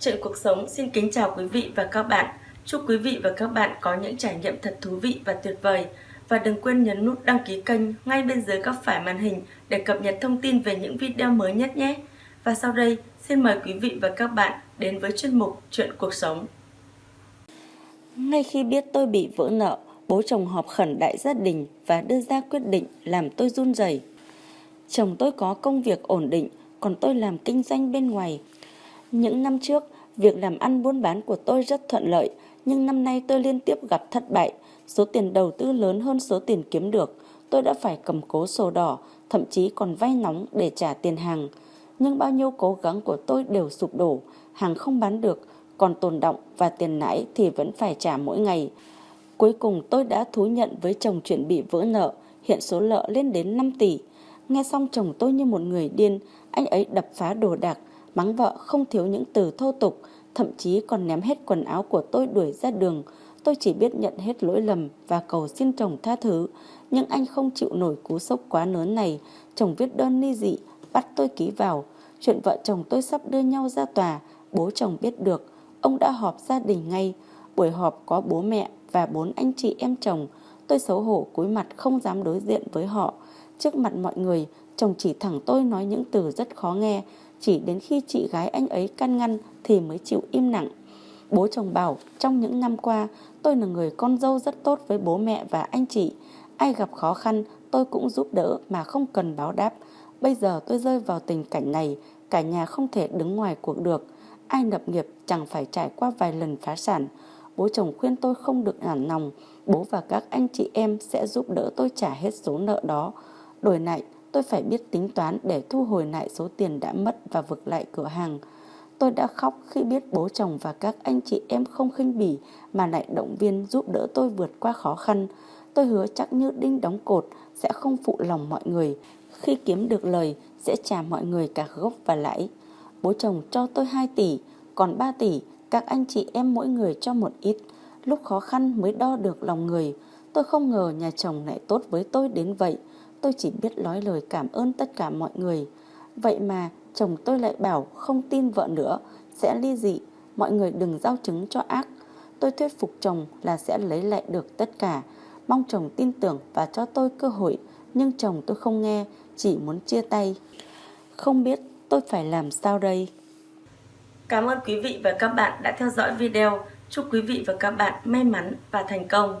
Chuyện cuộc sống xin kính chào quý vị và các bạn. Chúc quý vị và các bạn có những trải nghiệm thật thú vị và tuyệt vời. Và đừng quên nhấn nút đăng ký kênh ngay bên dưới góc phải màn hình để cập nhật thông tin về những video mới nhất nhé. Và sau đây, xin mời quý vị và các bạn đến với chuyên mục Chuyện cuộc sống. Ngay khi biết tôi bị vỡ nợ, bố chồng họp khẩn đại gia đình và đưa ra quyết định làm tôi run rẩy. Chồng tôi có công việc ổn định, còn tôi làm kinh doanh bên ngoài. Những năm trước, việc làm ăn buôn bán của tôi rất thuận lợi, nhưng năm nay tôi liên tiếp gặp thất bại. Số tiền đầu tư lớn hơn số tiền kiếm được. Tôi đã phải cầm cố sổ đỏ, thậm chí còn vay nóng để trả tiền hàng. Nhưng bao nhiêu cố gắng của tôi đều sụp đổ, hàng không bán được, còn tồn động và tiền lãi thì vẫn phải trả mỗi ngày. Cuối cùng tôi đã thú nhận với chồng chuyện bị vỡ nợ, hiện số nợ lên đến 5 tỷ. Nghe xong chồng tôi như một người điên, anh ấy đập phá đồ đạc, mắng vợ không thiếu những từ thô tục, thậm chí còn ném hết quần áo của tôi đuổi ra đường. Tôi chỉ biết nhận hết lỗi lầm và cầu xin chồng tha thứ. Nhưng anh không chịu nổi cú sốc quá lớn này. Chồng viết đơn ly dị, bắt tôi ký vào. Chuyện vợ chồng tôi sắp đưa nhau ra tòa, bố chồng biết được. Ông đã họp gia đình ngay. Buổi họp có bố mẹ và bốn anh chị em chồng. Tôi xấu hổ cúi mặt không dám đối diện với họ. Trước mặt mọi người, chồng chỉ thẳng tôi nói những từ rất khó nghe. Chỉ đến khi chị gái anh ấy can ngăn thì mới chịu im lặng. Bố chồng bảo trong những năm qua tôi là người con dâu rất tốt với bố mẹ và anh chị. Ai gặp khó khăn tôi cũng giúp đỡ mà không cần báo đáp. Bây giờ tôi rơi vào tình cảnh này, cả nhà không thể đứng ngoài cuộc được. Ai lập nghiệp chẳng phải trải qua vài lần phá sản. Bố chồng khuyên tôi không được nản lòng. Bố và các anh chị em sẽ giúp đỡ tôi trả hết số nợ đó. Đổi lại, tôi phải biết tính toán để thu hồi lại số tiền đã mất và vực lại cửa hàng. Tôi đã khóc khi biết bố chồng và các anh chị em không khinh bỉ mà lại động viên giúp đỡ tôi vượt qua khó khăn. Tôi hứa chắc như đinh đóng cột sẽ không phụ lòng mọi người. Khi kiếm được lời sẽ trả mọi người cả gốc và lãi. Bố chồng cho tôi 2 tỷ, còn 3 tỷ các anh chị em mỗi người cho một ít. Lúc khó khăn mới đo được lòng người. Tôi không ngờ nhà chồng lại tốt với tôi đến vậy. Tôi chỉ biết nói lời cảm ơn tất cả mọi người. Vậy mà chồng tôi lại bảo không tin vợ nữa, sẽ ly dị, mọi người đừng giao chứng cho ác. Tôi thuyết phục chồng là sẽ lấy lại được tất cả, mong chồng tin tưởng và cho tôi cơ hội, nhưng chồng tôi không nghe, chỉ muốn chia tay. Không biết tôi phải làm sao đây? Cảm ơn quý vị và các bạn đã theo dõi video. Chúc quý vị và các bạn may mắn và thành công.